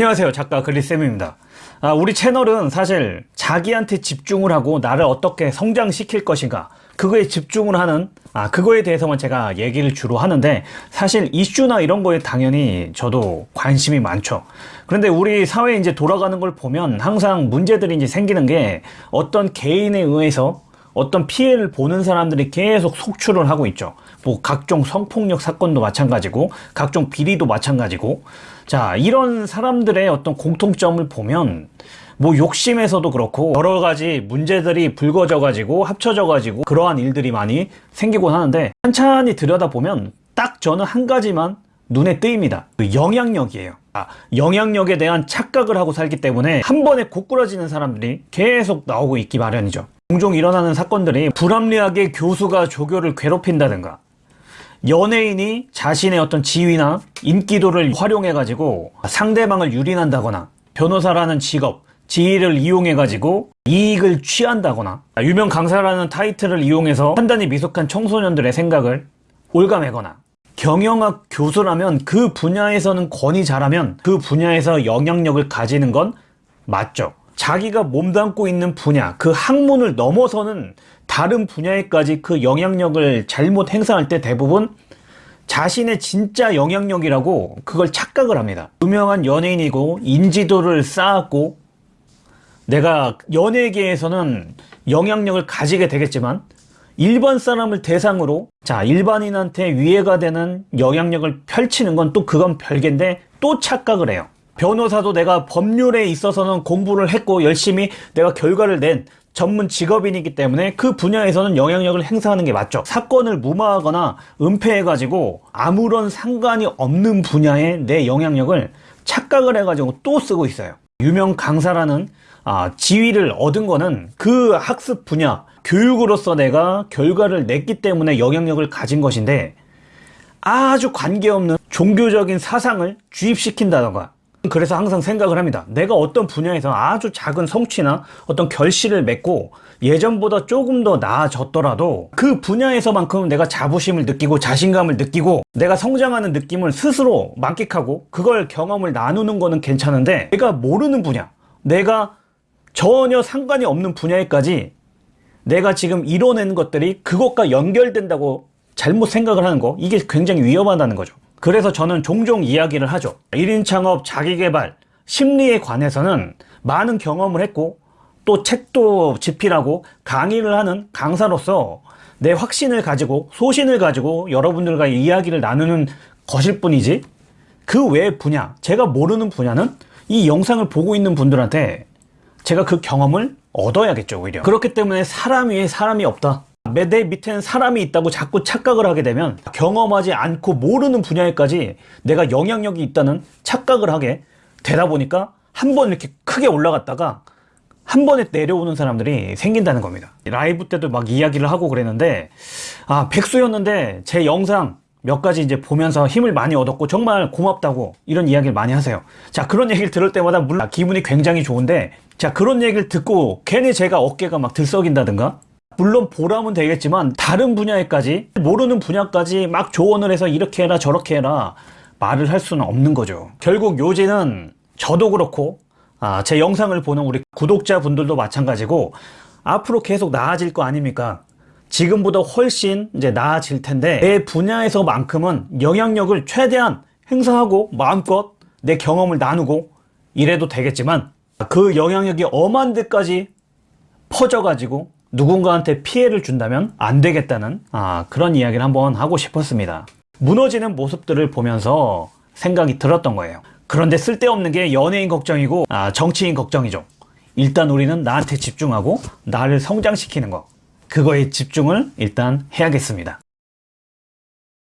안녕하세요. 작가 글리쌤입니다. 아, 우리 채널은 사실 자기한테 집중을 하고 나를 어떻게 성장시킬 것인가 그거에 집중을 하는 아 그거에 대해서만 제가 얘기를 주로 하는데 사실 이슈나 이런 거에 당연히 저도 관심이 많죠. 그런데 우리 사회에 이제 돌아가는 걸 보면 항상 문제들이 이제 생기는 게 어떤 개인에 의해서 어떤 피해를 보는 사람들이 계속 속출을 하고 있죠. 뭐 각종 성폭력 사건도 마찬가지고 각종 비리도 마찬가지고 자 이런 사람들의 어떤 공통점을 보면 뭐 욕심에서도 그렇고 여러 가지 문제들이 불거져 가지고 합쳐져 가지고 그러한 일들이 많이 생기곤 하는데 천천히 들여다보면 딱 저는 한 가지만 눈에 띄입니다. 그 영향력이에요. 아, 영향력에 대한 착각을 하고 살기 때문에 한 번에 고꾸라지는 사람들이 계속 나오고 있기 마련이죠. 종종 일어나는 사건들이 불합리하게 교수가 조교를 괴롭힌다든가 연예인이 자신의 어떤 지위나 인기도를 활용해 가지고 상대방을 유린한다거나 변호사라는 직업 지위를 이용해 가지고 이익을 취한다거나 유명 강사라는 타이틀을 이용해서 판단이 미숙한 청소년들의 생각을 올가매거나 경영학 교수라면 그 분야에서는 권위 잘하면 그 분야에서 영향력을 가지는 건 맞죠 자기가 몸담고 있는 분야, 그 학문을 넘어서는 다른 분야에까지 그 영향력을 잘못 행사할 때 대부분 자신의 진짜 영향력이라고 그걸 착각을 합니다. 유명한 연예인이고 인지도를 쌓았고 내가 연예계에서는 영향력을 가지게 되겠지만 일반 사람을 대상으로 자 일반인한테 위해가 되는 영향력을 펼치는 건 또 그건 별개인데 또 착각을 해요. 변호사도 내가 법률에 있어서는 공부를 했고 열심히 내가 결과를 낸 전문 직업인이기 때문에 그 분야에서는 영향력을 행사하는 게 맞죠. 사건을 무마하거나 은폐해가지고 아무런 상관이 없는 분야에 내 영향력을 착각을 해가지고 또 쓰고 있어요. 유명 강사라는 아, 지위를 얻은 거는 그 학습 분야, 교육으로서 내가 결과를 냈기 때문에 영향력을 가진 것인데 아주 관계없는 종교적인 사상을 주입시킨다던가 그래서 항상 생각을 합니다. 내가 어떤 분야에서 아주 작은 성취나 어떤 결실을 맺고 예전보다 조금 더 나아졌더라도 그 분야에서만큼 내가 자부심을 느끼고 자신감을 느끼고 내가 성장하는 느낌을 스스로 만끽하고 그걸 경험을 나누는 거는 괜찮은데 내가 모르는 분야, 내가 전혀 상관이 없는 분야에까지 내가 지금 이뤄낸 것들이 그것과 연결된다고 잘못 생각을 하는 거 이게 굉장히 위험하다는 거죠. 그래서 저는 종종 이야기를 하죠. 1인 창업, 자기개발, 심리에 관해서는 많은 경험을 했고 또 책도 집필하고 강의를 하는 강사로서 내 확신을 가지고 소신을 가지고 여러분들과 이야기를 나누는 것일 뿐이지 그외 분야, 제가 모르는 분야는 이 영상을 보고 있는 분들한테 제가 그 경험을 얻어야겠죠 오히려 그렇기 때문에 사람 위에 사람이 없다 내 밑에는 사람이 있다고 자꾸 착각을 하게 되면 경험하지 않고 모르는 분야에까지 내가 영향력이 있다는 착각을 하게 되다 보니까 한 번 이렇게 크게 올라갔다가 한 번에 내려오는 사람들이 생긴다는 겁니다. 라이브 때도 막 이야기를 하고 그랬는데 아 백수였는데 제 영상 몇 가지 이제 보면서 힘을 많이 얻었고 정말 고맙다고 이런 이야기를 많이 하세요. 자 그런 얘기를 들을 때마다 물론 기분이 굉장히 좋은데 자 그런 얘기를 듣고 괜히 제가 어깨가 막 들썩인다든가 물론 보람은 되겠지만 다른 분야에까지 모르는 분야까지 막 조언을 해서 이렇게 해라 저렇게 해라 말을 할 수는 없는 거죠. 결국 요지는 저도 그렇고 아, 제 영상을 보는 우리 구독자분들도 마찬가지고 앞으로 계속 나아질 거 아닙니까? 지금보다 훨씬 이제 나아질 텐데 내 분야에서만큼은 영향력을 최대한 행사하고 마음껏 내 경험을 나누고 이래도 되겠지만 그 영향력이 엄한 데까지 퍼져가지고 누군가한테 피해를 준다면 안 되겠다는 아, 그런 이야기를 한번 하고 싶었습니다. 무너지는 모습들을 보면서 생각이 들었던 거예요. 그런데 쓸데없는 게 연예인 걱정이고 아, 정치인 걱정이죠. 일단 우리는 나한테 집중하고 나를 성장시키는 거 그거에 집중을 일단 해야겠습니다.